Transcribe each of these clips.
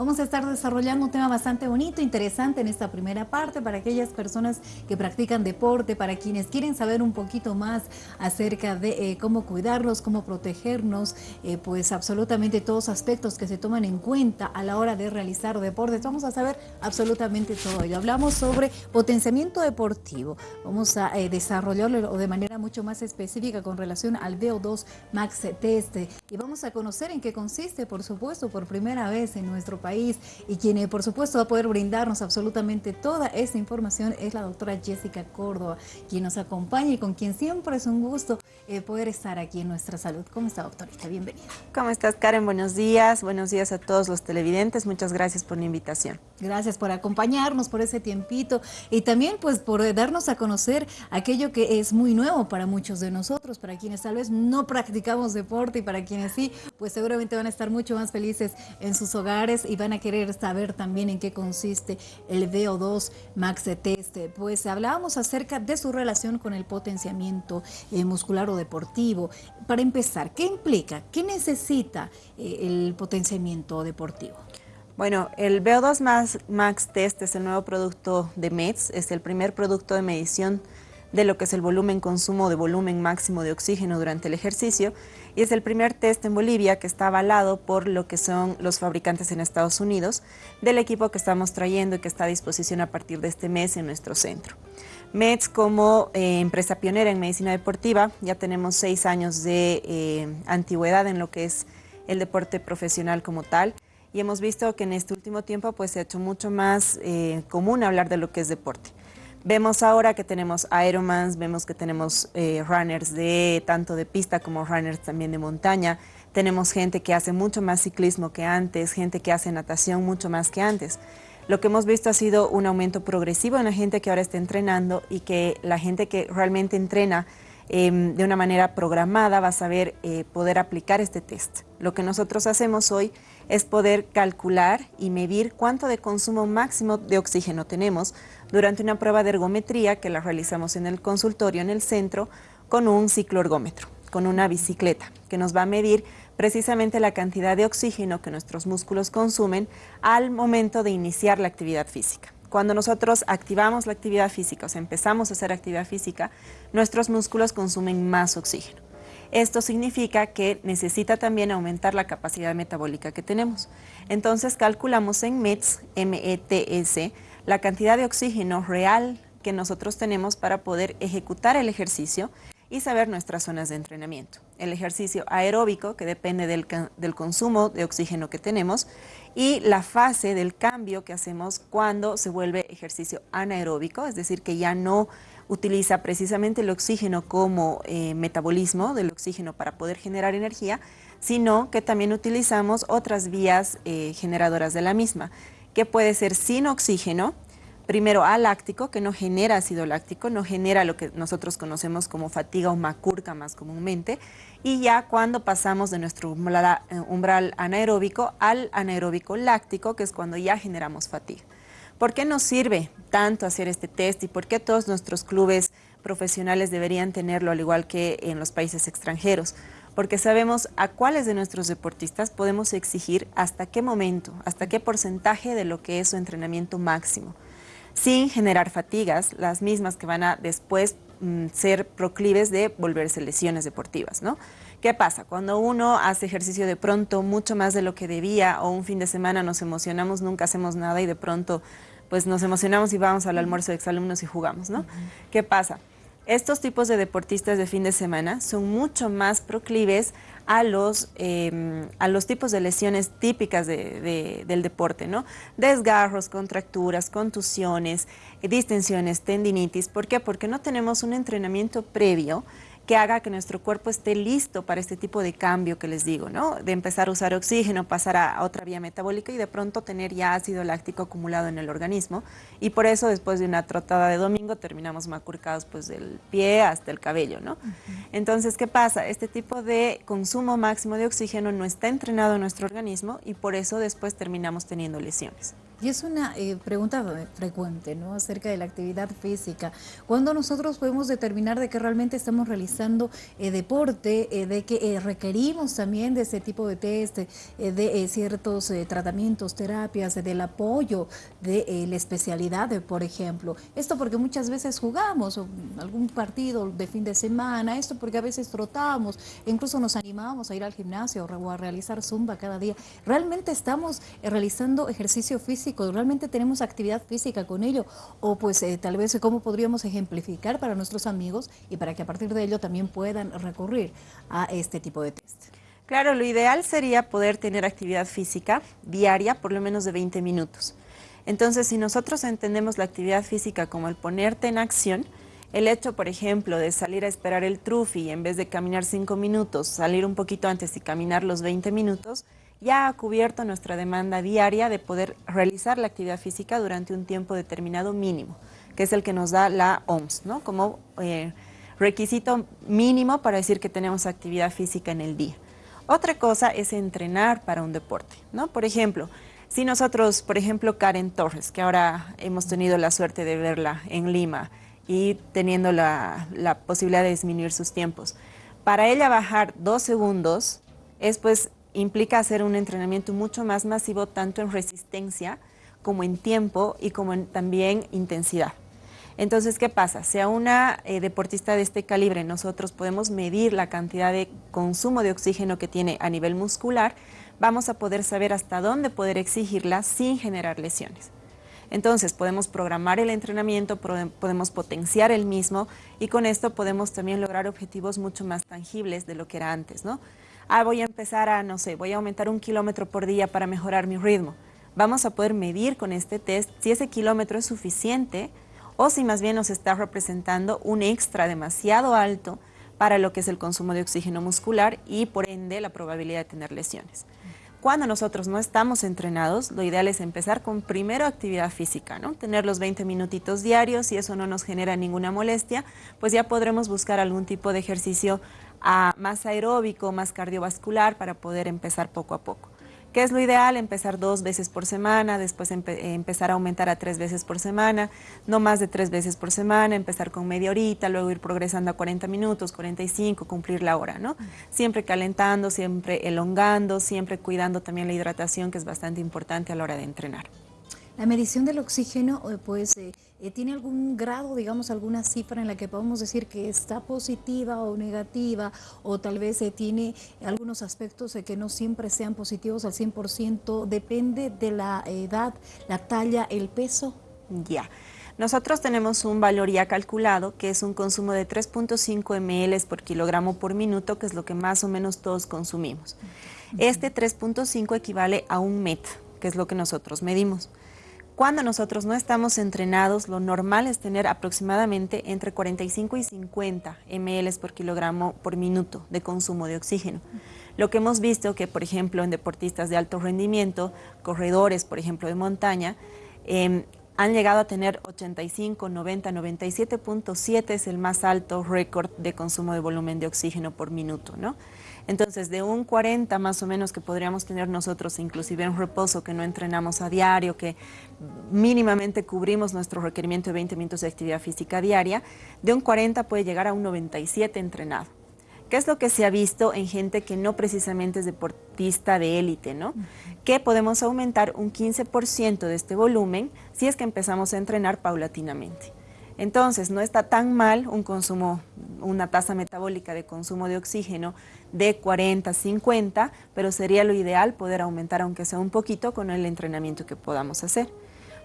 Vamos a estar desarrollando un tema bastante bonito, interesante en esta primera parte para aquellas personas que practican deporte, para quienes quieren saber un poquito más acerca de eh, cómo cuidarnos, cómo protegernos, eh, pues absolutamente todos aspectos que se toman en cuenta a la hora de realizar deportes. Vamos a saber absolutamente todo ello. Hablamos sobre potenciamiento deportivo. Vamos a eh, desarrollarlo de manera mucho más específica con relación al VO2 Max Test y vamos a conocer en qué consiste, por supuesto, por primera vez en nuestro país y quien eh, por supuesto va a poder brindarnos absolutamente toda esta información es la doctora Jessica Córdoba, quien nos acompaña y con quien siempre es un gusto eh, poder estar aquí en Nuestra Salud. ¿Cómo está doctorita? Bienvenida. ¿Cómo estás Karen? Buenos días, buenos días a todos los televidentes, muchas gracias por la invitación. Gracias por acompañarnos, por ese tiempito y también pues por eh, darnos a conocer aquello que es muy nuevo para muchos de nosotros, para quienes tal vez no practicamos deporte y para quienes sí, pues seguramente van a estar mucho más felices en sus hogares y van a querer saber también en qué consiste el VO2 Max Test. Pues hablábamos acerca de su relación con el potenciamiento eh, muscular o deportivo. Para empezar, ¿qué implica? ¿Qué necesita eh, el potenciamiento deportivo? Bueno, el VO2 Max, Test es el nuevo producto de MEDS, es el primer producto de medición de lo que es el volumen consumo de volumen máximo de oxígeno durante el ejercicio y es el primer test en Bolivia que está avalado por lo que son los fabricantes en Estados Unidos del equipo que estamos trayendo y que está a disposición a partir de este mes en nuestro centro. MEDS como eh, empresa pionera en medicina deportiva, ya tenemos seis años de eh, antigüedad en lo que es el deporte profesional como tal y hemos visto que en este último tiempo pues, se ha hecho mucho más eh, común hablar de lo que es deporte. Vemos ahora que tenemos Ironmans, vemos que tenemos eh, runners de tanto de pista como runners también de montaña. Tenemos gente que hace mucho más ciclismo que antes, gente que hace natación mucho más que antes. Lo que hemos visto ha sido un aumento progresivo en la gente que ahora está entrenando y que la gente que realmente entrena em, de una manera programada va a saber eh, poder aplicar este test. Lo que nosotros hacemos hoy es poder calcular y medir cuánto de consumo máximo de oxígeno tenemos durante una prueba de ergometría que la realizamos en el consultorio, en el centro, con un cicloergómetro, con una bicicleta, que nos va a medir precisamente la cantidad de oxígeno que nuestros músculos consumen al momento de iniciar la actividad física. Cuando nosotros activamos la actividad física, o sea, empezamos a hacer actividad física, nuestros músculos consumen más oxígeno. Esto significa que necesita también aumentar la capacidad metabólica que tenemos. Entonces calculamos en METS, M-E-T-S, la cantidad de oxígeno real que nosotros tenemos para poder ejecutar el ejercicio y saber nuestras zonas de entrenamiento. El ejercicio aeróbico, que depende del, del, consumo de oxígeno que tenemos, y la fase del cambio que hacemos cuando se vuelve ejercicio anaeróbico, es decir, que ya no utiliza precisamente el oxígeno como eh, metabolismo del oxígeno para poder generar energía, sino que también utilizamos otras vías eh, generadoras de la misma, que puede ser sin oxígeno, primero aláctico, que no genera ácido láctico, no genera lo que nosotros conocemos como fatiga o macurca más comúnmente, y ya cuando pasamos de nuestro umbral, eh, anaeróbico al anaeróbico láctico, que es cuando ya generamos fatiga. ¿Por qué nos sirve tanto hacer este test y por qué todos nuestros clubes profesionales deberían tenerlo al igual que en los países extranjeros? Porque sabemos a cuáles de nuestros deportistas podemos exigir hasta qué momento, hasta qué porcentaje de lo que es su entrenamiento máximo, sin generar fatigas, las mismas que van a después mm, ser proclives de volverse lesiones deportivas, ¿no? ¿Qué pasa? Cuando uno hace ejercicio de pronto mucho más de lo que debía o un fin de semana nos emocionamos, nunca hacemos nada y de pronto pues nos emocionamos y vamos al almuerzo de exalumnos y jugamos, ¿no? ¿Qué pasa? Estos tipos de deportistas de fin de semana son mucho más proclives a los, em, a los tipos de lesiones típicas del deporte, ¿no? Desgarros, contracturas, contusiones, distensiones, tendinitis. ¿Por qué? Porque no tenemos un entrenamiento previo que haga que nuestro cuerpo esté listo para este tipo de cambio que les digo, ¿no? De empezar a usar oxígeno, pasar a otra vía metabólica y de pronto tener ya ácido láctico acumulado en el organismo. Y por eso después de una trotada de domingo terminamos macurcados pues del pie hasta el cabello, ¿no? Entonces, ¿qué pasa? Este tipo de consumo máximo de oxígeno no está entrenado en nuestro organismo y por eso después terminamos teniendo lesiones. Y es una eh, pregunta frecuente, ¿no? Acerca de la actividad física. Cuando nosotros podemos determinar de que realmente estamos realizando eh, deporte, eh, de que requerimos también de ese tipo de test, de ciertos tratamientos, terapias, del apoyo de la especialidad, por ejemplo. Esto porque muchas veces jugamos algún partido de fin de semana, esto porque a veces trotamos, incluso nos animamos a ir al gimnasio o a realizar zumba cada día. Realmente estamos realizando ejercicio físico ¿realmente tenemos actividad física con ello? O pues eh, tal vez cómo podríamos ejemplificar para nuestros amigos y para que a partir de ello también puedan recurrir a este tipo de test. Claro, lo ideal sería poder tener actividad física diaria por lo menos de 20 minutos. Entonces, si nosotros entendemos la actividad física como el ponerte en acción, el hecho, por ejemplo, de salir a esperar el trufi en vez de caminar 5 minutos, salir un poquito antes y caminar los 20 minutos, ya ha cubierto nuestra demanda diaria de poder realizar la actividad física durante un tiempo determinado mínimo, que es el que nos da la OMS, ¿no? como eh, requisito mínimo para decir que tenemos actividad física en el día. Otra cosa es entrenar para un deporte. ¿no? Por ejemplo, si nosotros, por ejemplo, Karen Torres, que ahora hemos tenido la suerte de verla en Lima y teniendo la, la posibilidad de disminuir sus tiempos, para ella bajar dos segundos es pues implica hacer un entrenamiento mucho más masivo, tanto en resistencia como en tiempo y como en también intensidad. Entonces, ¿qué pasa? Si a una eh, deportista de este calibre nosotros podemos medir la cantidad de consumo de oxígeno que tiene a nivel muscular, vamos a poder saber hasta dónde poder exigirla sin generar lesiones. Entonces, podemos programar el entrenamiento, podemos potenciar el mismo y con esto podemos también lograr objetivos mucho más tangibles de lo que era antes, ¿no? Ah, voy a empezar a, no sé, voy a aumentar un kilómetro por día para mejorar mi ritmo. Vamos a poder medir con este test si ese kilómetro es suficiente o si más bien nos está representando un extra demasiado alto para lo que es el consumo de oxígeno muscular y por ende la probabilidad de tener lesiones. Cuando nosotros no estamos entrenados, lo ideal es empezar con primero actividad física, ¿no? Tener los 20 minutitos diarios y eso no nos genera ninguna molestia, pues ya podremos buscar algún tipo de ejercicio a más aeróbico, más cardiovascular para poder empezar poco a poco. ¿Qué es lo ideal? Empezar dos veces por semana, después empezar a aumentar a tres veces por semana, no más de tres veces por semana, empezar con media horita, luego ir progresando a 40 minutos, 45, cumplir la hora, ¿no? Siempre calentando, siempre elongando, siempre cuidando también la hidratación, que es bastante importante a la hora de entrenar. La medición del oxígeno, eh, pues, eh, eh, ¿tiene algún grado, digamos, alguna cifra en la que podemos decir que está positiva o negativa? O tal vez tiene algunos aspectos que no siempre sean positivos al 100%. ¿Depende de la edad, la talla, el peso? Ya. Nosotros tenemos un valor ya calculado que es un consumo de 3.5 ml por kilogramo por minuto, que es lo que más o menos todos consumimos. Este 3.5 equivale a un MET, que es lo que nosotros medimos. Cuando nosotros no estamos entrenados, lo normal es tener aproximadamente entre 45 y 50 ml por kilogramo por minuto de consumo de oxígeno. Lo que hemos visto que, por ejemplo, en deportistas de alto rendimiento, corredores, por ejemplo, de montaña, em, han llegado a tener 85, 90, 97.7 es el más alto récord de consumo de volumen de oxígeno por minuto, ¿no? Entonces, de un 40 más o menos que podríamos tener nosotros, inclusive en reposo, que no entrenamos a diario, que mínimamente cubrimos nuestro requerimiento de 20 minutos de actividad física diaria, de un 40 puede llegar a un 97 entrenado. ¿Qué es lo que se ha visto en gente que no precisamente es deportista de élite, ¿no? Que podemos aumentar un 15% de este volumen si es que empezamos a entrenar paulatinamente. Entonces, no está tan mal un consumo, una tasa metabólica de consumo de oxígeno de 40, 50, pero sería lo ideal poder aumentar aunque sea un poquito con el entrenamiento que podamos hacer.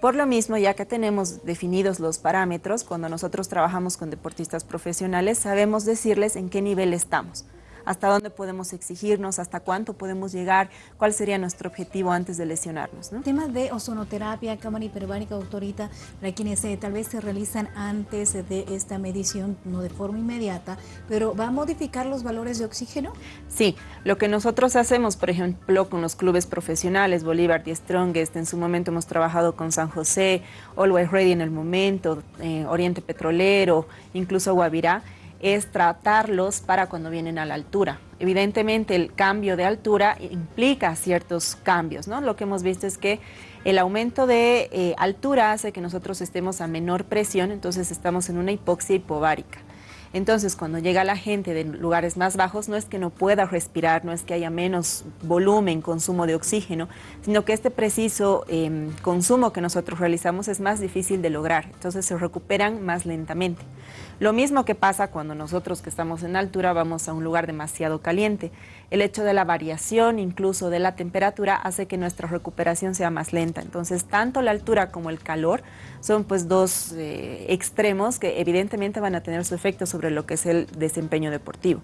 Por lo mismo, ya que tenemos definidos los parámetros, cuando nosotros trabajamos con deportistas profesionales, sabemos decirles en qué nivel estamos hasta dónde podemos exigirnos, hasta cuánto podemos llegar, cuál sería nuestro objetivo antes de lesionarnos. ¿no? Tema de ozonoterapia, cámara hiperbárica, doctorita, para quienes eh, tal vez se realizan antes de esta medición, no de forma inmediata, pero ¿va a modificar los valores de oxígeno? Sí, lo que nosotros hacemos, por ejemplo, con los clubes profesionales, Bolívar y Strongest, en su momento hemos trabajado con San José, Always Ready en el momento, eh, Oriente Petrolero, incluso Guavirá, es tratarlos para cuando vienen a la altura. evidentemente el cambio de altura implica ciertos cambios, ¿no? Lo que hemos visto es que el aumento de eh, altura hace que nosotros estemos a menor presión, entonces estamos en una hipoxia hipovárica. Entonces, cuando llega la gente de lugares más bajos, no es que no pueda respirar, no es que haya menos volumen, consumo de oxígeno, sino que este preciso em, consumo que nosotros realizamos es más difícil de lograr, entonces se recuperan más lentamente. Lo mismo que pasa cuando nosotros que estamos en altura vamos a un lugar demasiado caliente. El hecho de la variación incluso de la temperatura hace que nuestra recuperación sea más lenta. Entonces, tanto la altura como el calor son pues dos eh, extremos que evidentemente van a tener su efecto sobre lo que es el desempeño deportivo.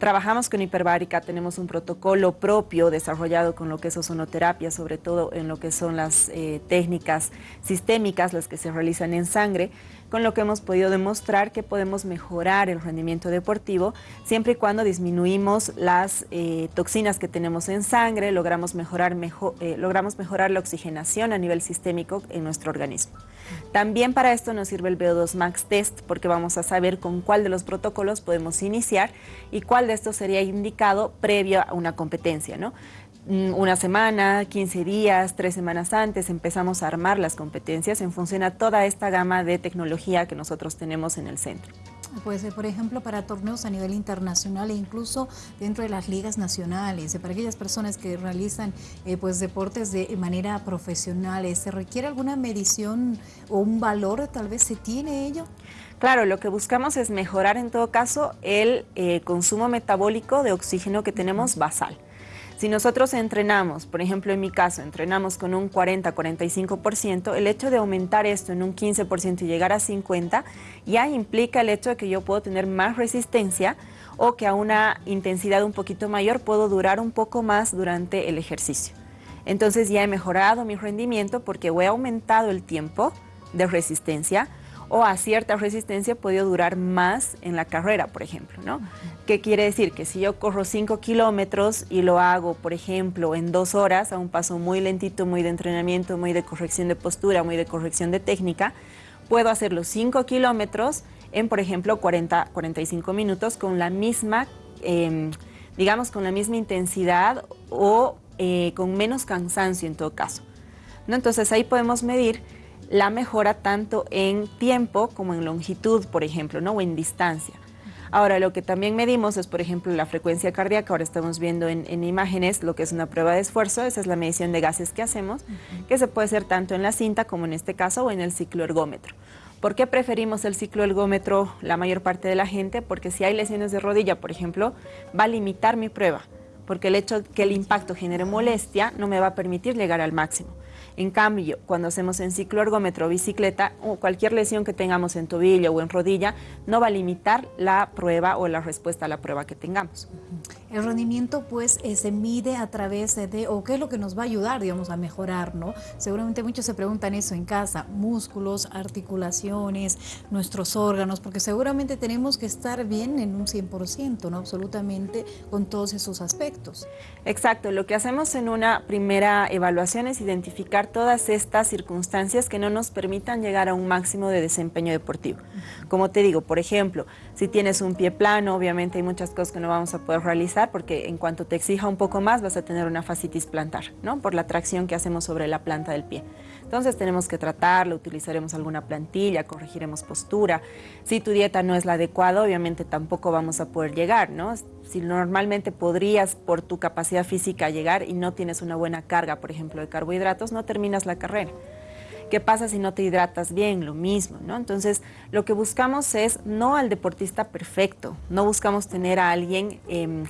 Trabajamos con hiperbárica, tenemos un protocolo propio desarrollado con lo que es ozonoterapia, sobre todo en lo que son las eh, técnicas sistémicas, las que se realizan en sangre, con lo que hemos podido demostrar que podemos mejorar el rendimiento deportivo siempre y cuando disminuimos las eh, toxinas que tenemos en sangre, logramos mejorar, eh, logramos mejorar la oxigenación a nivel sistémico en nuestro organismo. También para esto nos sirve el VO2 Max Test porque vamos a saber con cuál de los protocolos podemos iniciar y cuál de estos sería indicado previo a una competencia. ¿no? Mm, una semana, 15 días, tres semanas antes, empezamos a armar las competencias en función a toda esta gama de tecnología que nosotros tenemos en el centro. Pues, por ejemplo, para torneos a nivel internacional e incluso dentro de las ligas nacionales, para aquellas personas que realizan eh, pues, deportes de manera profesional, ¿se requiere alguna medición o un valor? ¿Tal vez se tiene ello? Claro, lo que buscamos es mejorar en todo caso el eh, consumo metabólico de oxígeno que tenemos basal. Si nosotros entrenamos, por ejemplo en mi caso, entrenamos con un 40-45%, el hecho de aumentar esto en un 15% y llegar a 50% ya implica el hecho de que yo puedo tener más resistencia o que a una intensidad un poquito mayor puedo durar un poco más durante el ejercicio. Entonces ya he mejorado mi rendimiento porque he aumentado el tiempo de resistencia o a cierta resistencia puede durar más en la carrera, por ejemplo, ¿no? ¿Qué quiere decir? Que si yo corro 5 kilómetros y lo hago, por ejemplo, en dos horas, a un paso muy lentito, muy de entrenamiento, muy de corrección de postura, muy de corrección de técnica, puedo hacer los 5 kilómetros en, por ejemplo, 40, 45 minutos con la misma, em, digamos, con la misma intensidad o eh, con menos cansancio en todo caso. ¿no? Entonces ahí podemos medir la mejora tanto en tiempo como en longitud, por ejemplo, ¿no? o en distancia. Ahora, lo que también medimos es, por ejemplo, la frecuencia cardíaca. Ahora estamos viendo en, imágenes lo que es una prueba de esfuerzo. Esa es la medición de gases que hacemos, que se puede hacer tanto en la cinta como en este caso o en el cicloergómetro. ¿Por qué preferimos el cicloergómetro la mayor parte de la gente? Porque si hay lesiones de rodilla, por ejemplo, va a limitar mi prueba, porque el hecho de que el impacto genere molestia no me va a permitir llegar al máximo. En cambio, cuando hacemos en ciclo ergómetro o bicicleta, o cualquier lesión que tengamos en tobillo o en rodilla, no va a limitar la prueba o la respuesta a la prueba que tengamos. El rendimiento pues eh, se mide a través de, o qué es lo que nos va a ayudar, digamos, a mejorar, ¿no? Seguramente muchos se preguntan eso en casa, músculos, articulaciones, nuestros órganos, porque seguramente tenemos que estar bien en un 100%, ¿no? Absolutamente con todos esos aspectos. Exacto, lo que hacemos en una primera evaluación es identificar todas estas circunstancias que no nos permitan llegar a un máximo de desempeño deportivo. Como te digo, por ejemplo, si tienes un pie plano, obviamente hay muchas cosas que no vamos a poder realizar, porque en cuanto te exija un poco más vas a tener una fascitis plantar, ¿no? Por la tracción que hacemos sobre la planta del pie. Entonces tenemos que tratarlo, utilizaremos alguna plantilla, corregiremos postura. Si tu dieta no es la adecuada, obviamente tampoco vamos a poder llegar, ¿no? Si normalmente podrías por tu capacidad física llegar y no tienes una buena carga, por ejemplo, de carbohidratos, no terminas la carrera. ¿Qué pasa si no te hidratas bien? Lo mismo, ¿no? Entonces, lo que buscamos es no al deportista perfecto, no buscamos tener a alguien... Em,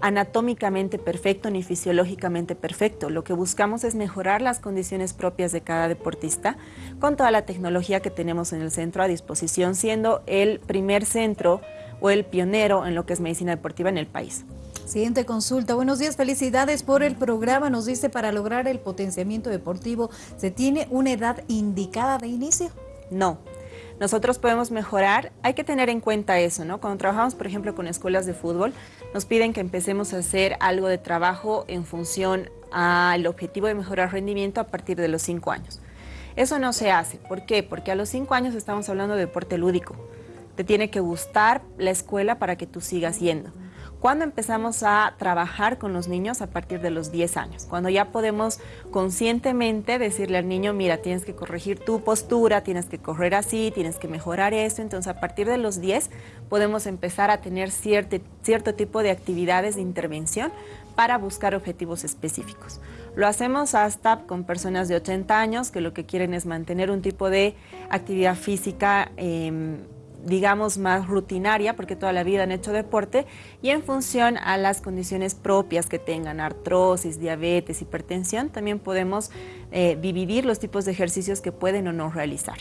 anatómicamente perfecto ni fisiológicamente perfecto. Lo que buscamos es mejorar las condiciones propias de cada deportista con toda la tecnología que tenemos en el centro a disposición, siendo el primer centro o el pionero en lo que es medicina deportiva en el país. Siguiente consulta. Buenos días, felicidades por el programa. Nos dice, para lograr el potenciamiento deportivo, ¿se tiene una edad indicada de inicio? No, nosotros podemos mejorar, hay que tener en cuenta eso, ¿no? Cuando trabajamos, por ejemplo, con escuelas de fútbol, nos piden que empecemos a hacer algo de trabajo en función al objetivo de mejorar rendimiento a partir de los cinco años. Eso no se hace. ¿Por qué? Porque a los cinco años estamos hablando de deporte lúdico. Te tiene que gustar la escuela para que tú sigas yendo. ¿Cuándo empezamos a trabajar con los niños? A partir de los 10 años, cuando ya podemos conscientemente decirle al niño, mira, tienes que corregir tu postura, tienes que correr así, tienes que mejorar esto. Entonces, a partir de los 10 podemos empezar a tener cierto, cierto tipo de actividades de intervención para buscar objetivos específicos. Lo hacemos hasta con personas de 80 años que lo que quieren es mantener un tipo de actividad física em, digamos, más rutinaria, porque toda la vida han hecho deporte, y en función a las condiciones propias que tengan, artrosis, diabetes, hipertensión, también podemos eh, dividir los tipos de ejercicios que pueden o no realizar.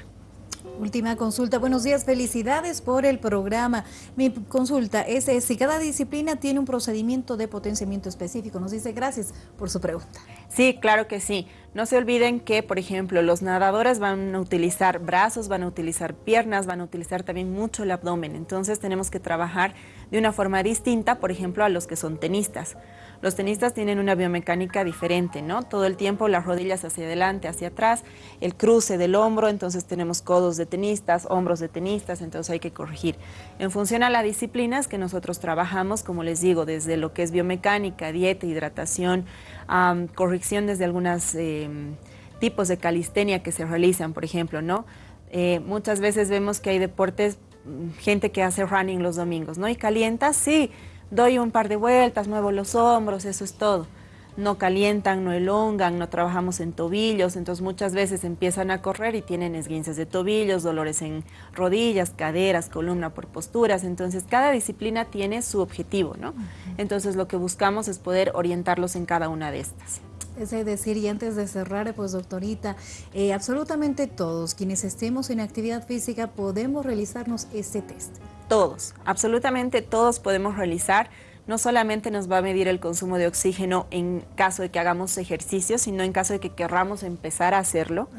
Última consulta. Buenos días, felicidades por el programa. Mi consulta es si cada disciplina tiene un procedimiento de potenciamiento específico. Nos dice gracias por su pregunta. Sí, claro que sí. No se olviden que, por ejemplo, los nadadores van a utilizar brazos, van a utilizar piernas, van a utilizar también mucho el abdomen. Entonces tenemos que trabajar de una forma distinta, por ejemplo, a los que son tenistas. Los tenistas tienen una biomecánica diferente, ¿no? Todo el tiempo las rodillas hacia adelante, hacia atrás, el cruce del hombro, entonces tenemos codos de tenistas, hombros de tenistas, entonces hay que corregir. En función a las disciplinas que nosotros trabajamos, como les digo, desde lo que es biomecánica, dieta, hidratación, corrección desde algunos em, tipos de calistenia que se realizan, por ejemplo, ¿no? Eh, muchas veces vemos que hay deportes, mm, gente que hace running los domingos, ¿no? Y calienta, sí, doy un par de vueltas, muevo los hombros, eso es todo. No calientan, no elongan, no trabajamos en tobillos, entonces muchas veces empiezan a correr y tienen esguinces de tobillos, dolores en rodillas, caderas, columna por posturas, entonces cada disciplina tiene su objetivo, ¿no? Entonces lo que buscamos es poder orientarlos en cada una de estas. Es decir, y antes de cerrar, pues doctorita, eh, absolutamente todos quienes estemos en actividad física podemos realizarnos este test. Todos, absolutamente todos podemos realizar no solamente nos va a medir el consumo de oxígeno en caso de que hagamos ejercicio, sino en caso de que querramos empezar a hacerlo.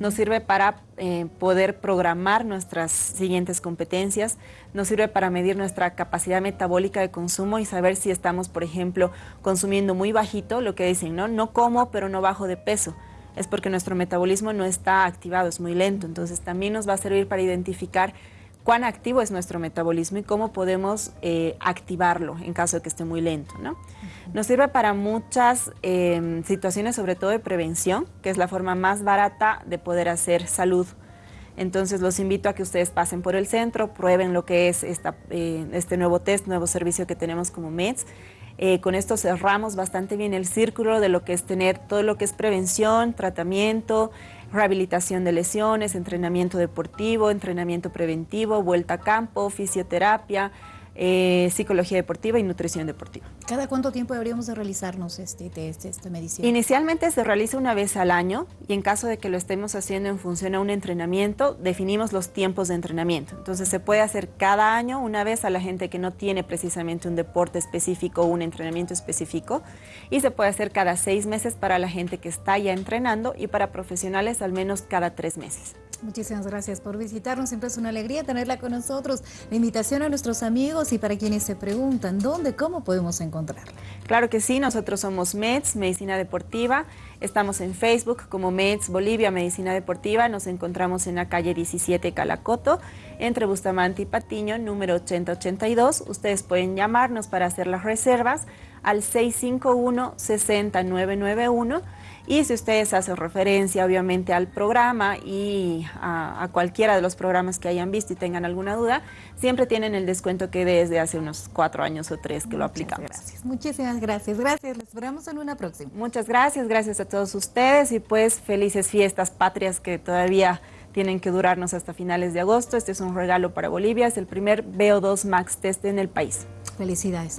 Nos sirve para eh, poder programar nuestras siguientes competencias, nos sirve para medir nuestra capacidad metabólica de consumo y saber si estamos, por ejemplo, consumiendo muy bajito, lo que dicen, ¿no? No como, pero no bajo de peso es porque nuestro metabolismo no está activado, es muy lento. Entonces también nos va a servir para identificar cuán activo es nuestro metabolismo y cómo podemos eh, activarlo en caso de que esté muy lento. ¿no? Nos sirve para muchas em, situaciones, sobre todo de prevención, que es la forma más barata de poder hacer salud. Entonces los invito a que ustedes pasen por el centro, prueben lo que es esta, eh, este nuevo test, nuevo servicio que tenemos como MEDS. Eh, con esto cerramos bastante bien el círculo de lo que es tener todo lo que es prevención, tratamiento, rehabilitación de lesiones, entrenamiento deportivo, entrenamiento preventivo, vuelta a campo, fisioterapia, eh, psicología deportiva y nutrición deportiva. ¿Cada cuánto tiempo deberíamos de realizarnos este test, esta medición? Inicialmente se realiza una vez al año y en caso de que lo estemos haciendo en función a un entrenamiento, definimos los tiempos de entrenamiento. Entonces se puede hacer cada año una vez a la gente que no tiene precisamente un deporte específico o un entrenamiento específico y se puede hacer cada seis meses para la gente que está ya entrenando y para profesionales al menos cada tres meses. Muchísimas gracias por visitarnos, siempre es una alegría tenerla con nosotros. La invitación a nuestros amigos y para quienes se preguntan dónde, cómo podemos encontrarla. Claro que sí, nosotros somos MEDS, Medicina Deportiva, estamos en Facebook como MEDS Bolivia Medicina Deportiva, nos encontramos en la calle 17 Calacoto, entre Bustamante y Patiño, número 8082. Ustedes pueden llamarnos para hacer las reservas al 651-6991 y si ustedes hacen referencia obviamente al programa y a, cualquiera de los programas que hayan visto y tengan alguna duda, siempre tienen el descuento que desde hace unos cuatro años o tres que lo aplicamos. Gracias, muchísimas gracias. Gracias, les esperamos en una próxima. Muchas gracias, gracias a todos ustedes y pues felices fiestas patrias que todavía tienen que durarnos hasta finales de agosto. Este es un regalo para Bolivia, es el primer BO2 Max Test en el país. Felicidades.